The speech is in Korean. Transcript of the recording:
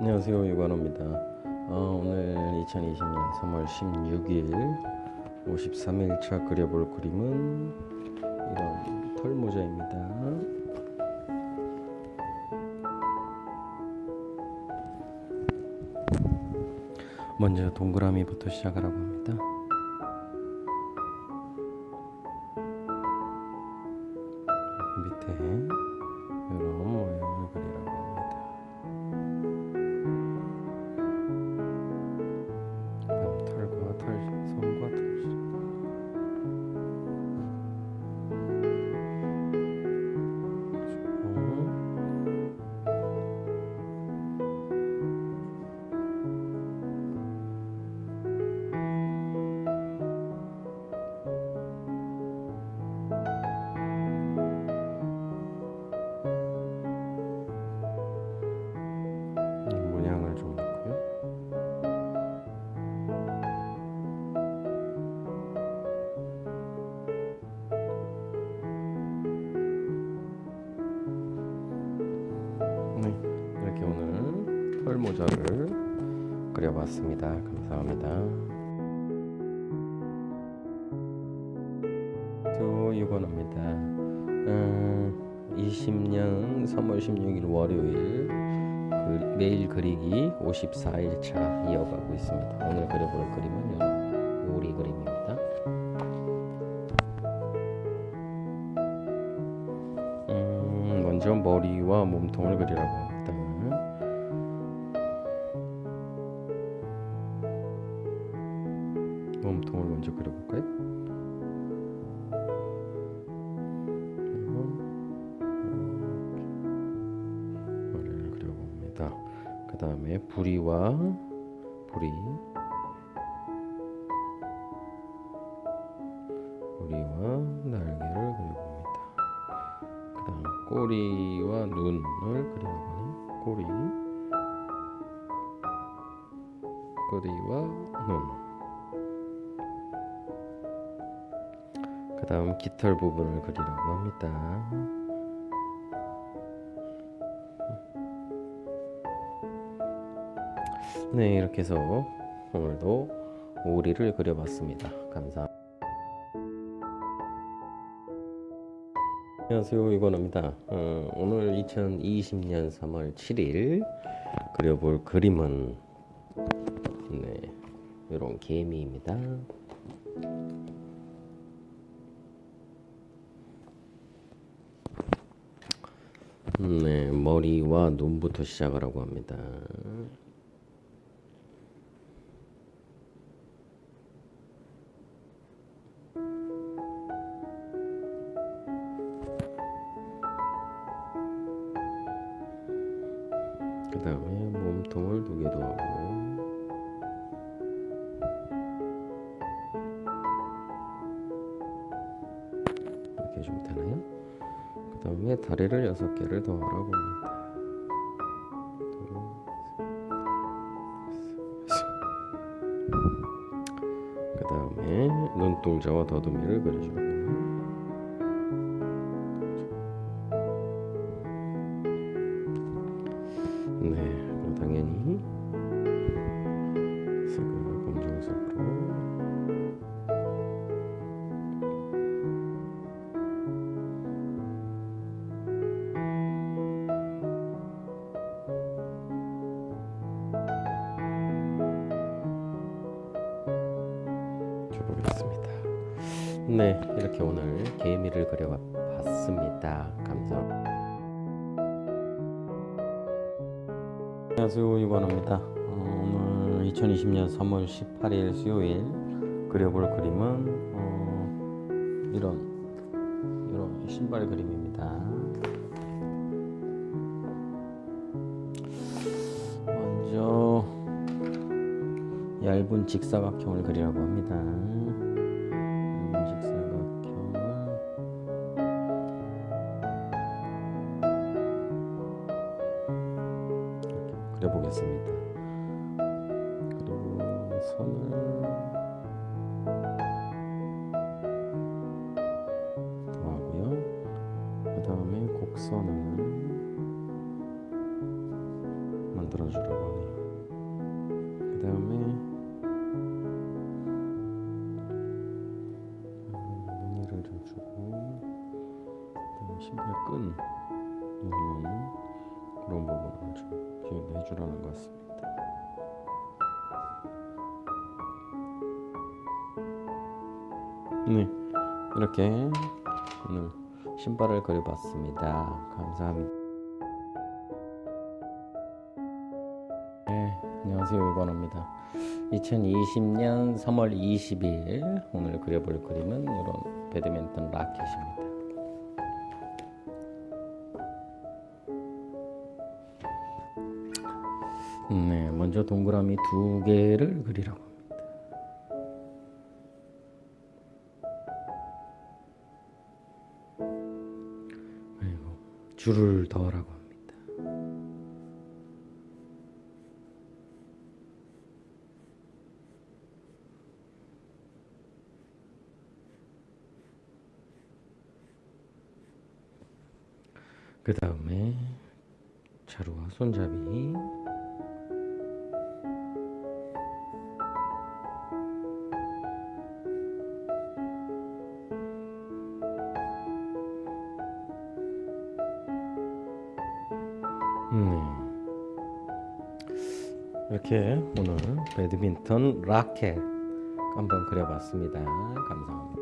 안녕하세요 유관호입니다. 어, 오늘 2020년 3월 16일 53일차 그려볼 그림은 이런 털모자입니다. 먼저 동그라미부터 시작하라고 합니다. 밑에 털 모자를 그려봤습니다. 감사합니다. 또 이거입니다. 음, 20년 3월 16일 월요일 그, 매일 그리기 54일차 이어가고 있습니다. 오늘 그려볼 그림은 요리 그림입니다. 음, 먼저 머리와 몸통을 그리라고 합니다. 몸통을 먼저 그려볼까요? 그 다음에 부리와 부리 부리와 날개를 그려봅니다. 그 다음 꼬리와 눈을 하는 꼬리 꼬리와 눈 다음 깃털 부분을 그리라고 합니다. 네 이렇게 해서 오늘도 오리를 그려봤습니다. 감사합니다. 안녕하세요 이건호입니다. 어, 오늘 2020년 3월 7일 그려볼 그림은 네, 이런 개미입니다. 네, 머리와 눈부터 시작하라고 합니다. 그 다음에 몸통을 두개더 하고 이렇게 해주면 되나요? 그 다음에 다리를 여섯 개를 더 하라고 합니다. 그 다음에 눈동자와 더듬이를 그려주고 네, 네, 이렇게 오늘 개미를 그려봤습니다. 감사합니다. 안녕하세요 이관호입니다 어, 오늘 2020년 3월 18일 수요일 그려볼 그림은 어, 이런 이런 신발 그림입니다 먼저 얇은 직사각형을 그리라고 합니다 그려보겠습니다. 그리고 선을 더하고요. 그 다음에 곡선을 만들어주려고 하네요. 그 다음에 무늬를 좀 주고 그다음 신발 끈 요거는 런 부분을 좀 지금 해주라는 것 같습니다. 네, 이렇게 오늘 신발을 그려봤습니다. 감사합니다. 네, 안녕하세요. 이관호입니다. 2020년 3월 20일 오늘 그려볼 그림은 이런 배드민턴 라켓입니다. 네, 먼저 동그라미 두 개를 그리라고 합니다. 그리고 줄을 더하라고 합니다. 그 다음에 자루와 손잡이 네. 이렇게 오늘 배드민턴 라켓 한번 그려봤습니다. 감사합니다.